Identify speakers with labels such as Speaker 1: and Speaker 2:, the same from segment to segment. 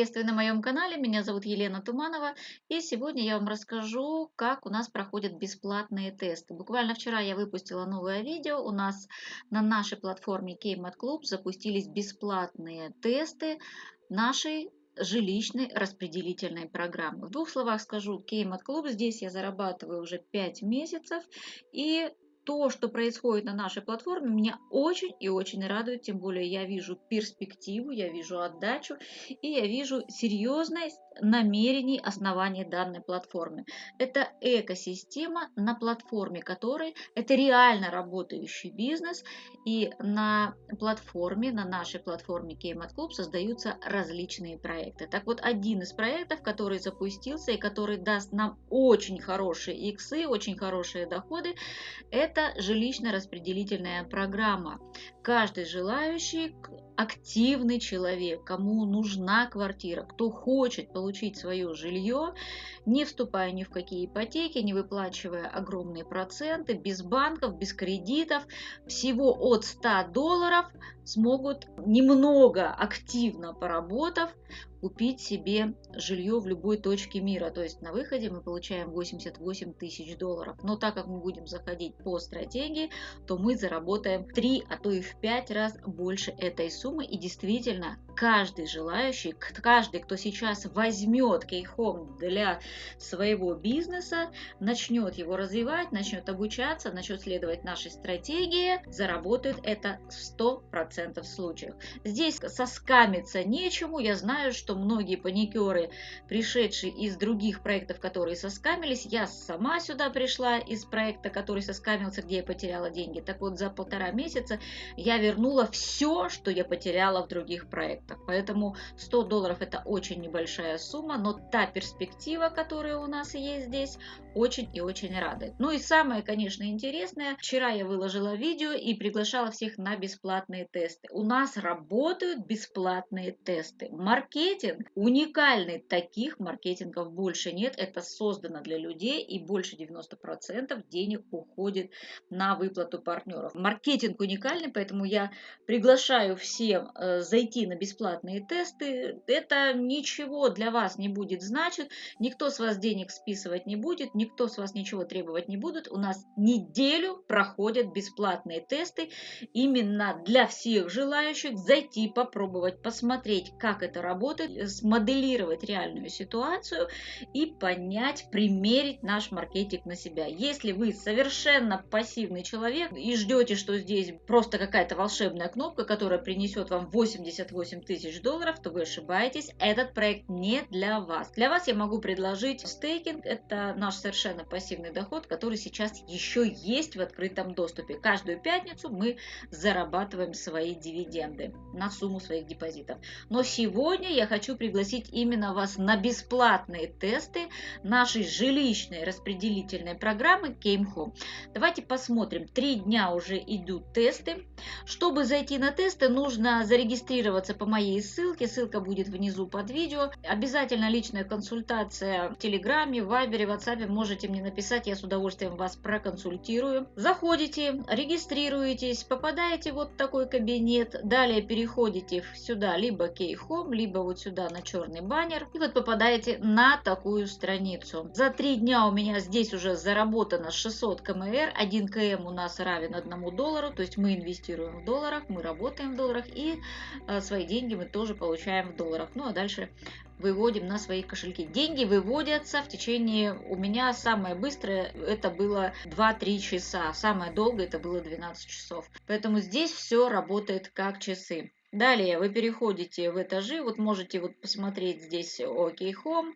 Speaker 1: приветствую на моем канале. Меня зовут Елена Туманова. И сегодня я вам расскажу, как у нас проходят бесплатные тесты. Буквально вчера я выпустила новое видео. У нас на нашей платформе Kmart Club запустились бесплатные тесты нашей жилищной распределительной программы. В двух словах скажу, Kmart Club здесь я зарабатываю уже 5 месяцев. И то, что происходит на нашей платформе, меня очень и очень радует, тем более я вижу перспективу, я вижу отдачу и я вижу серьезность намерений основания данной платформы. Это экосистема, на платформе которой это реально работающий бизнес, и на платформе, на нашей платформе Kmart Club создаются различные проекты. Так вот, один из проектов, который запустился и который даст нам очень хорошие иксы, очень хорошие доходы, это жилищно-распределительная программа. Каждый желающий активный человек, кому нужна квартира, кто хочет получить свое жилье, не вступая ни в какие ипотеки, не выплачивая огромные проценты, без банков, без кредитов, всего от 100 долларов смогут немного активно поработав купить себе жилье в любой точке мира. То есть на выходе мы получаем 88 тысяч долларов. Но так как мы будем заходить по стратегии, то мы заработаем в 3, а то и в 5 раз больше этой суммы. И действительно, каждый желающий, каждый, кто сейчас возьмет кейхом для своего бизнеса, начнет его развивать, начнет обучаться, начнет следовать нашей стратегии, заработает это в 100% случаев. Здесь соскамиться нечему. Я знаю, что многие паникеры, пришедшие из других проектов, которые соскамились, я сама сюда пришла из проекта, который соскамился, где я потеряла деньги. Так вот, за полтора месяца я вернула все, что я потеряла в других проектах. Поэтому 100 долларов это очень небольшая сумма, но та перспектива, которая у нас есть здесь, очень и очень радует. Ну и самое, конечно, интересное, вчера я выложила видео и приглашала всех на бесплатные тесты. У нас работают бесплатные тесты. Маркетинг уникальный, таких маркетингов больше нет. Это создано для людей и больше 90% денег уходит на выплату партнеров. Маркетинг уникальный, поэтому я приглашаю всем э, зайти на бесплатные тесты. Это ничего для вас не будет значить, никто с вас денег списывать не будет, никто с вас ничего требовать не будет. У нас неделю проходят бесплатные тесты именно для всех желающих зайти, попробовать, посмотреть, как это работает, смоделировать реальную ситуацию и понять, примерить наш маркетинг на себя. Если вы совершенно пассивный человек и ждете, что здесь просто какая-то волшебная кнопка, которая принесет вам 88 тысяч долларов, то вы ошибаетесь. Этот проект не для вас. Для вас я могу предложить стейкинг. Это наш совершенно пассивный доход, который сейчас еще есть в открытом доступе. Каждую пятницу мы зарабатываем свои дивиденды на сумму своих депозитов. Но сегодня я хочу пригласить именно вас на бесплатные тесты нашей жилищной распределительной программы Came Home. Давайте посмотрим. Три дня уже идут тесты. Чтобы зайти на тесты, нужно зарегистрироваться по моей ссылке. Ссылка будет внизу под видео. Обязательно личная консультация в Телеграме, в Вайбере, в WhatsApp можете мне написать, я с удовольствием вас проконсультирую. Заходите, регистрируетесь, попадаете вот в такой кабинет, далее переходите сюда, либо Home, либо вот сюда на черный баннер, и вот попадаете на такую страницу. За три дня у меня здесь уже заработано 600 КМР, 1 КМ у нас равен 1 доллару, то есть мы инвестируем в долларах, мы работаем в долларах, и э, свои деньги мы тоже получаем в долларах. Ну а дальше выводим на свои кошельки. Деньги выводятся в течение, у меня самое быстрое это было 2-3 часа, самое долгое это было 12 часов. Поэтому здесь все работает как часы. Далее вы переходите в этажи, вот можете вот посмотреть здесь OK Home,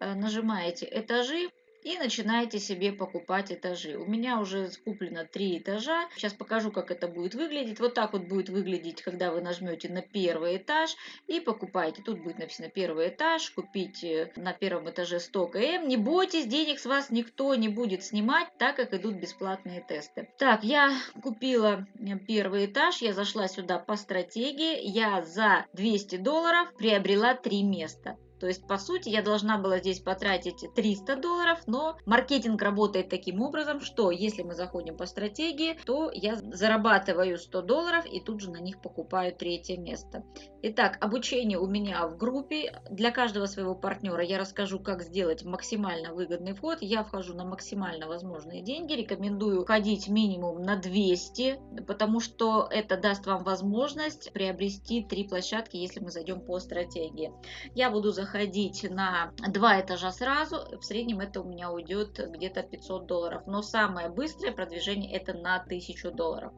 Speaker 1: э, нажимаете этажи, и начинаете себе покупать этажи. У меня уже куплено три этажа. Сейчас покажу, как это будет выглядеть. Вот так вот будет выглядеть, когда вы нажмете на первый этаж и покупаете. Тут будет написано первый этаж, купить на первом этаже 100 км. Не бойтесь, денег с вас никто не будет снимать, так как идут бесплатные тесты. Так, я купила первый этаж, я зашла сюда по стратегии. Я за 200 долларов приобрела три места. То есть, по сути, я должна была здесь потратить 300 долларов, но маркетинг работает таким образом, что если мы заходим по стратегии, то я зарабатываю 100 долларов и тут же на них покупаю третье место. Итак, обучение у меня в группе. Для каждого своего партнера я расскажу, как сделать максимально выгодный вход. Я вхожу на максимально возможные деньги. Рекомендую ходить минимум на 200, потому что это даст вам возможность приобрести три площадки, если мы зайдем по стратегии. Я буду заходить на два этажа сразу. В среднем это у меня уйдет где-то 500 долларов. Но самое быстрое продвижение это на 1000 долларов.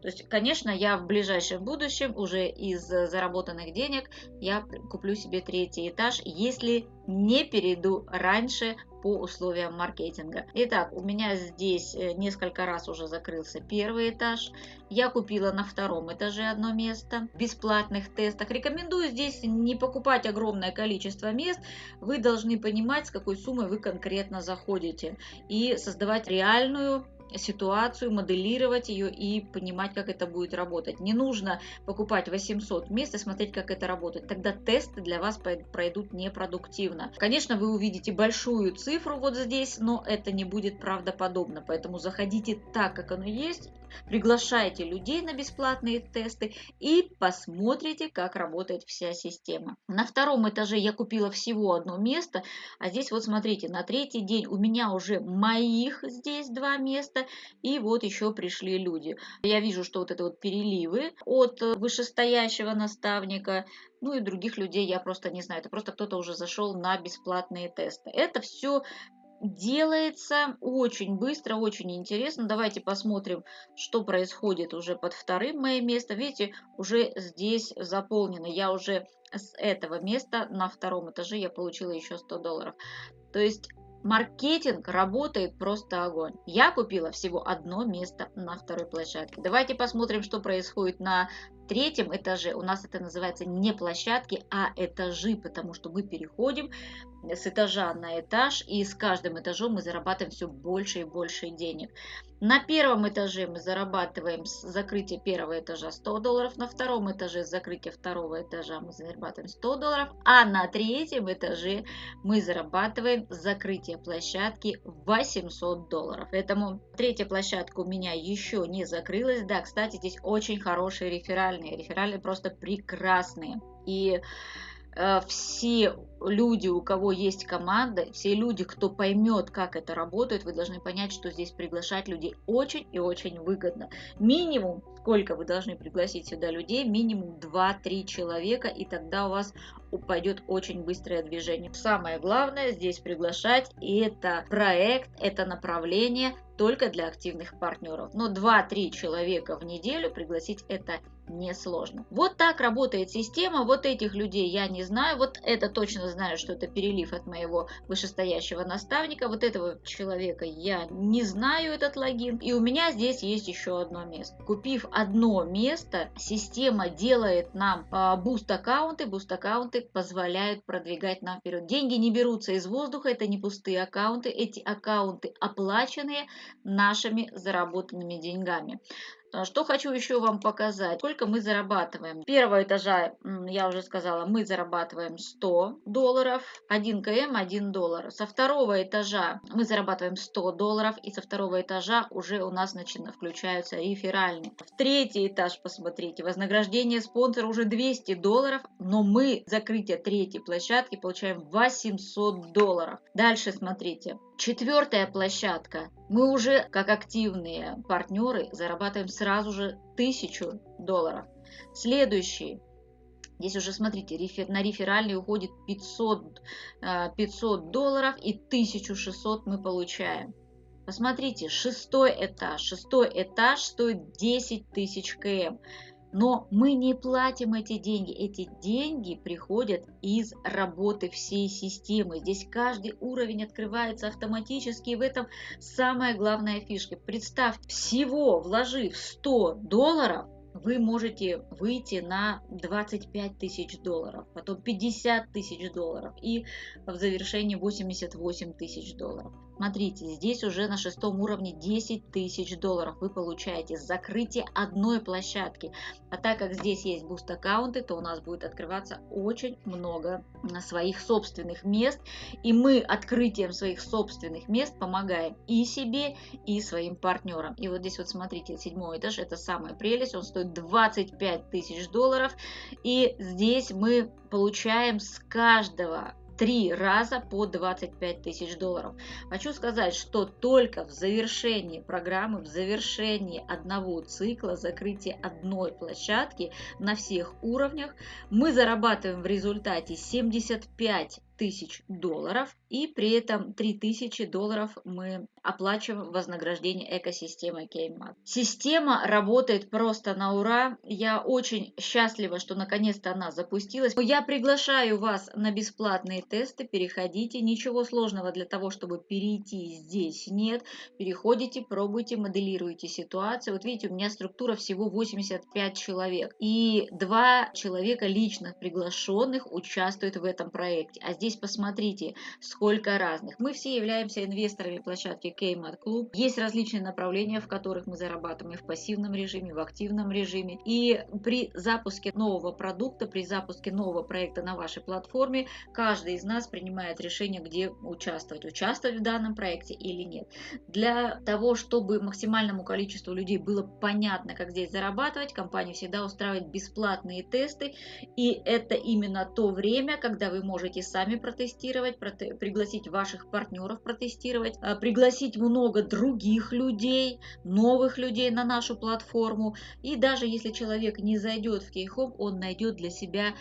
Speaker 1: То есть, конечно, я в ближайшем будущем уже из заработанных денег я куплю себе третий этаж, если не перейду раньше по условиям маркетинга. Итак, у меня здесь э, несколько раз уже закрылся первый этаж. Я купила на втором этаже одно место в бесплатных тестах. Рекомендую здесь не покупать огромное количество мест. Вы должны понимать, с какой суммой вы конкретно заходите и создавать реальную ситуацию, моделировать ее и понимать, как это будет работать. Не нужно покупать 800 мест и смотреть, как это работает. Тогда тесты для вас пройдут непродуктивно. Конечно, вы увидите большую цифру вот здесь, но это не будет правдоподобно. Поэтому заходите так, как оно есть, приглашайте людей на бесплатные тесты и посмотрите, как работает вся система. На втором этаже я купила всего одно место, а здесь вот смотрите, на третий день у меня уже моих здесь два места, и вот еще пришли люди. Я вижу, что вот это вот переливы от вышестоящего наставника, ну и других людей я просто не знаю. Это просто кто-то уже зашел на бесплатные тесты. Это все делается очень быстро, очень интересно. Давайте посмотрим, что происходит уже под вторым моим местом. Видите, уже здесь заполнено. Я уже с этого места на втором этаже я получила еще 100 долларов. То есть Маркетинг работает просто огонь. Я купила всего одно место на второй площадке. Давайте посмотрим, что происходит на третьем этаже. У нас это называется не площадки, а этажи, потому что мы переходим с этажа на этаж, и с каждым этажом мы зарабатываем все больше и больше денег. На первом этаже мы зарабатываем с закрытия первого этажа 100 долларов, на втором этаже с закрытия второго этажа мы зарабатываем 100 долларов, а на третьем этаже мы зарабатываем с закрытия площадки 800 долларов. Поэтому третья площадка у меня еще не закрылась. Да, кстати, здесь очень хорошие реферальные. Реферальные просто прекрасные. И Э, все люди, у кого есть команда, все люди, кто поймет, как это работает, вы должны понять, что здесь приглашать людей очень и очень выгодно. Минимум, сколько вы должны пригласить сюда людей, минимум 2-3 человека, и тогда у вас упадет очень быстрое движение. Самое главное здесь приглашать это проект, это направление только для активных партнеров. Но 2-3 человека в неделю пригласить это несложно. Вот так работает система. Вот этих людей я не знаю. Вот это точно знаю, что это перелив от моего вышестоящего наставника. Вот этого человека я не знаю, этот логин. И у меня здесь есть еще одно место. Купив одно место, система делает нам а, boost аккаунты. Boost аккаунты позволяют продвигать нам вперед. Деньги не берутся из воздуха, это не пустые аккаунты. Эти аккаунты оплаченные нашими заработанными деньгами. А, что хочу еще вам показать. Сколько мы зарабатываем. Первого этажа, я уже сказала, мы зарабатываем 100 долларов. 1 км 1 доллар. Со второго этажа мы зарабатываем 100 долларов. И со второго этажа уже у нас начинают включаются реферальные. В третий этаж, посмотрите, вознаграждение спонсора уже 200 долларов. Но мы закрытие третьей площадки получаем 800 долларов. Дальше смотрите. Четвертая площадка. Мы уже, как активные партнеры, зарабатываем сразу же 1000 долларов. Следующий. Здесь уже, смотрите, на реферальный уходит 500, 500 э, долларов и 1600 мы получаем. Посмотрите, шестой этаж. Шестой этаж стоит 10 тысяч км. Но мы не платим эти деньги. Эти деньги приходят из работы всей системы. Здесь каждый уровень открывается автоматически. И в этом самая главная фишка. Представьте, всего вложив 100 долларов, вы можете выйти на 25 тысяч долларов, потом 50 тысяч долларов и в завершении 88 тысяч долларов. Смотрите, здесь уже на шестом уровне 10 тысяч долларов вы получаете с закрытия одной площадки. А так как здесь есть boost аккаунты, то у нас будет открываться очень много своих собственных мест. И мы открытием своих собственных мест помогаем и себе, и своим партнерам. И вот здесь вот смотрите, седьмой этаж, это самая прелесть, он стоит 25 тысяч долларов. И здесь мы получаем с каждого три раза по 25 тысяч долларов. Хочу сказать, что только в завершении программы, в завершении одного цикла, закрытия одной площадки на всех уровнях, мы зарабатываем в результате 75 тысяч долларов и при этом 3000 долларов мы оплачиваем вознаграждение экосистемы Кеймат. Система работает просто на ура. Я очень счастлива, что наконец-то она запустилась. Я приглашаю вас на бесплатные тесты. Переходите. Ничего сложного для того, чтобы перейти здесь нет. Переходите, пробуйте, моделируйте ситуацию. Вот видите, у меня структура всего 85 человек. И два человека личных приглашенных участвуют в этом проекте. А здесь посмотрите, сколько разных. Мы все являемся инвесторами площадки Kmart Club. Есть различные направления, в которых мы зарабатываем и в пассивном режиме, и в активном режиме. И при запуске нового продукта, при запуске нового проекта на вашей платформе, каждый из нас принимает решение, где участвовать. Участвовать в данном проекте или нет. Для того, чтобы максимальному количеству людей было понятно, как здесь зарабатывать, компания всегда устраивает бесплатные тесты. И это именно то время, когда вы можете сами протестировать, пригласить ваших партнеров протестировать, а, пригласить много других людей, новых людей на нашу платформу. И даже если человек не зайдет в Кейхом, он найдет для себя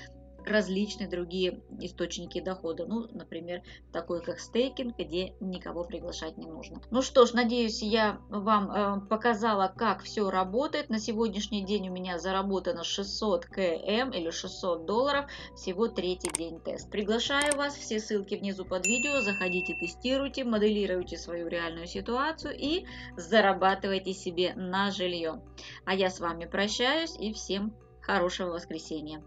Speaker 1: различные другие источники дохода. Ну, например, такой как стейкинг, где никого приглашать не нужно. Ну что ж, надеюсь, я вам э, показала, как все работает. На сегодняшний день у меня заработано 600 км или 600 долларов. Всего третий день тест. Приглашаю вас, все ссылки внизу под видео. Заходите, тестируйте, моделируйте свою реальную ситуацию и зарабатывайте себе на жилье. А я с вами прощаюсь и всем хорошего воскресенья.